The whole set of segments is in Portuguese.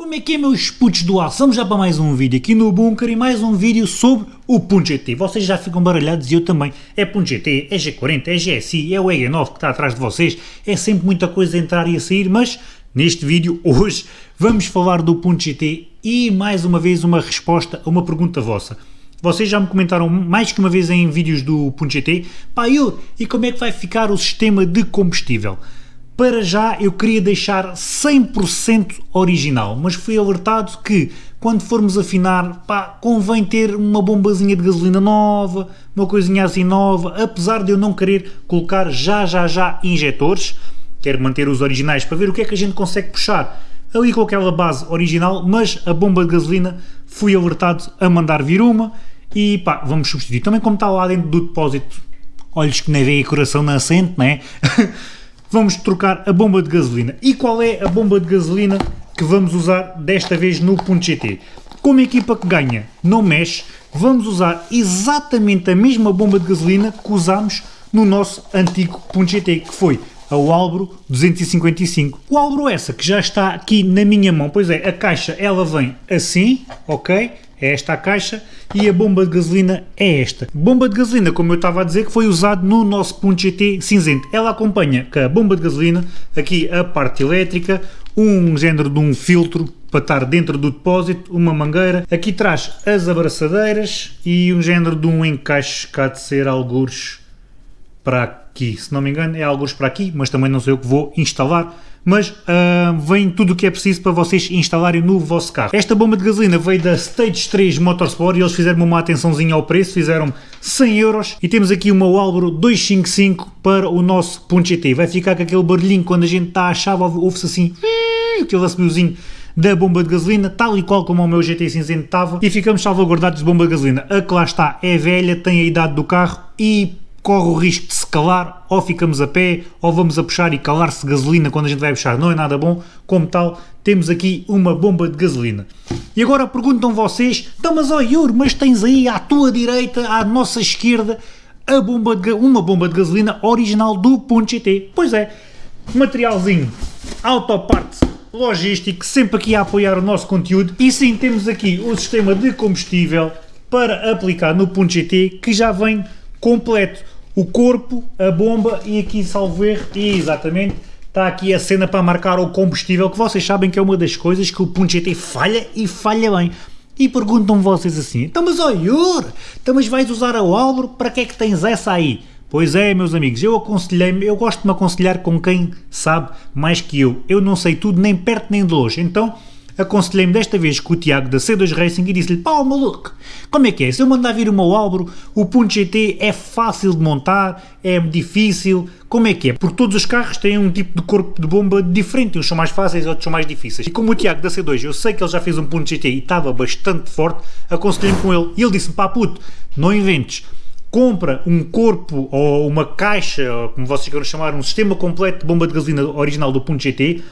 Como é que é meus putos do aço? Vamos já para mais um vídeo aqui no Bunker e mais um vídeo sobre o Punto GT. Vocês já ficam baralhados e eu também. É Punto GT, é G40, é GSI, é o EG9 que está atrás de vocês. É sempre muita coisa a entrar e a sair, mas neste vídeo hoje vamos falar do Punto GT e mais uma vez uma resposta a uma pergunta vossa. Vocês já me comentaram mais que uma vez em vídeos do Punto GT, pá, eu, e como é que vai ficar o sistema de combustível? Para já eu queria deixar 100% original, mas fui alertado que quando formos afinar, pá, convém ter uma bombazinha de gasolina nova, uma coisinha assim nova, apesar de eu não querer colocar já já já injetores, quero manter os originais para ver o que é que a gente consegue puxar ali com aquela base original, mas a bomba de gasolina fui alertado a mandar vir uma e pá, vamos substituir. Também como está lá dentro do depósito, olhos que nem veem coração nascente, né? vamos trocar a bomba de gasolina. E qual é a bomba de gasolina que vamos usar desta vez no Punto GT? Como equipa que ganha não mexe, vamos usar exatamente a mesma bomba de gasolina que usámos no nosso antigo Punto GT, que foi a Walbro 255. O Walbro essa que já está aqui na minha mão, pois é, a caixa ela vem assim, ok? é esta a caixa e a bomba de gasolina é esta. Bomba de gasolina, como eu estava a dizer, que foi usado no nosso Punto GT cinzento. Ela acompanha com a bomba de gasolina, aqui a parte elétrica, um género de um filtro para estar dentro do depósito, uma mangueira, aqui traz as abraçadeiras e um género de um encaixe há de ser algures para aqui, se não me engano é algures para aqui, mas também não sei eu que vou instalar mas uh, vem tudo o que é preciso para vocês instalarem no vosso carro. Esta bomba de gasolina veio da Stage 3 Motorsport e eles fizeram uma atençãozinha ao preço, fizeram 100 euros e temos aqui uma Walbro 255 para o nosso Punto GT. Vai ficar com aquele barulhinho quando a gente está a chave, ouve-se assim, aquele assobiozinho da bomba de gasolina, tal e qual como o meu GT cinzento estava, e ficamos salvaguardados de bomba de gasolina. A que lá está é velha, tem a idade do carro e corre o risco de calar, ou ficamos a pé, ou vamos a puxar e calar-se gasolina quando a gente vai puxar, não é nada bom, como tal, temos aqui uma bomba de gasolina. E agora perguntam vocês, então mas ó oh, Yuri, mas tens aí à tua direita, à nossa esquerda, a bomba de, uma bomba de gasolina original do Punto GT. Pois é, materialzinho, autoparte logístico, sempre aqui a apoiar o nosso conteúdo. E sim, temos aqui o sistema de combustível para aplicar no Punto GT, que já vem completo. O corpo, a bomba e aqui, salvo erro, e exatamente, está aqui a cena para marcar o combustível, que vocês sabem que é uma das coisas que o Punto GT falha e falha bem. E perguntam vocês assim, então mas ó Yur, então mas vais usar a Walbro, para que é que tens essa aí? Pois é, meus amigos, eu aconselhei-me, eu gosto de me aconselhar com quem sabe mais que eu. Eu não sei tudo nem perto nem de longe, então aconselhei-me desta vez com o Tiago da C2 Racing e disse-lhe, pá, maluco, como é que é? Se eu mandar vir uma Albro, o Punto GT é fácil de montar, é difícil, como é que é? Porque todos os carros têm um tipo de corpo de bomba diferente, uns são mais fáceis, outros são mais difíceis. E como o Tiago da C2, eu sei que ele já fez um Punto GT e estava bastante forte, aconselhei-me com ele e ele disse-me, pá puto, não inventes, compra um corpo ou uma caixa, ou como vocês queiram chamar, um sistema completo de bomba de gasolina original do Punto GT,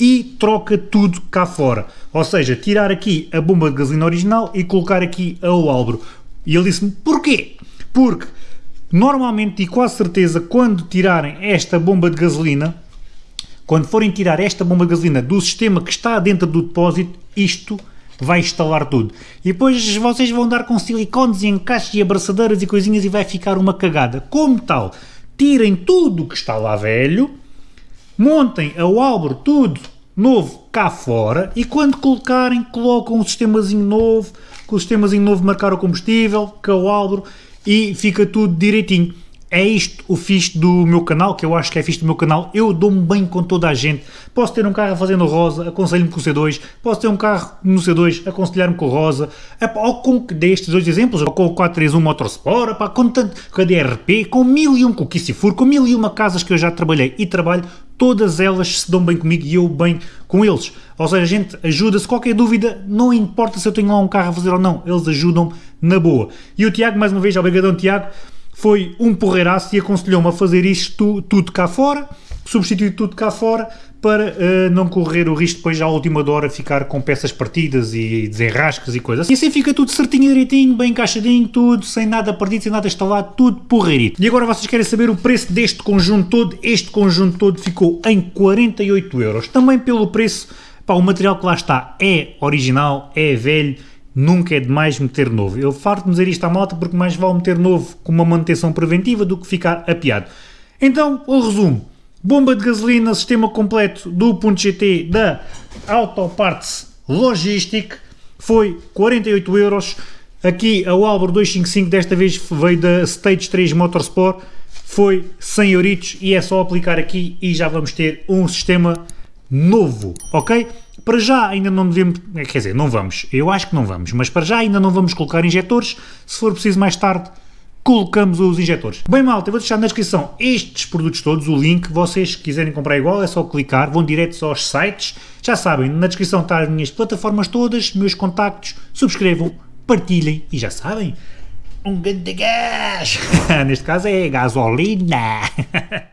e troca tudo cá fora. Ou seja, tirar aqui a bomba de gasolina original e colocar aqui a Walbro. E ele disse-me, porquê? Porque normalmente e quase certeza quando tirarem esta bomba de gasolina, quando forem tirar esta bomba de gasolina do sistema que está dentro do depósito, isto vai instalar tudo. E depois vocês vão dar com silicones e encaixes e abraçadeiras e coisinhas e vai ficar uma cagada. Como tal, tirem tudo que está lá velho, montem a Walbro tudo novo cá fora e quando colocarem, colocam um sistemazinho novo, com o sistemazinho novo marcar o combustível, com a Walbro e fica tudo direitinho. É isto o fixe do meu canal, que eu acho que é fixe do meu canal. Eu dou-me bem com toda a gente. Posso ter um carro fazendo rosa, aconselho-me com o C2. Posso ter um carro no C2, aconselhar-me com o rosa. Ou com destes dois exemplos, ou com o 431 Motorsport, pá, com, tanto, com a DRP, com mil e um com o Kissifur, com mil e uma casas que eu já trabalhei e trabalho. Todas elas se dão bem comigo e eu bem com eles. Ou seja, a gente ajuda-se. Qualquer dúvida, não importa se eu tenho lá um carro a fazer ou não, eles ajudam na boa. E o Tiago, mais uma vez, obrigadão Tiago foi um porreiraço e aconselhou-me a fazer isto tudo cá fora, substituir tudo cá fora, para uh, não correr o risco depois à última hora ficar com peças partidas e desenrascas e coisas. E assim fica tudo certinho, direitinho, bem encaixadinho, tudo, sem nada perdido, sem nada instalado, tudo porreirito. E agora vocês querem saber o preço deste conjunto todo? Este conjunto todo ficou em 48 euros. Também pelo preço Pá, o material que lá está é original, é velho, nunca é demais meter novo. Eu farto-me dizer isto à moto porque mais vale meter novo com uma manutenção preventiva do que ficar apiado. Então, o resumo. Bomba de gasolina, sistema completo do GT da Auto Parts Logistic foi 48 euros. Aqui a Albro 255 desta vez veio da Stage 3 Motorsport, foi 100 euritos e é só aplicar aqui e já vamos ter um sistema novo, ok? Para já ainda não devemos, quer dizer, não vamos, eu acho que não vamos, mas para já ainda não vamos colocar injetores, se for preciso mais tarde colocamos os injetores. Bem malta, eu vou deixar na descrição estes produtos todos, o link, vocês quiserem comprar igual é só clicar, vão direto aos sites, já sabem, na descrição estão as minhas plataformas todas, meus contactos, subscrevam, partilhem e já sabem, um grande gás, neste caso é gasolina.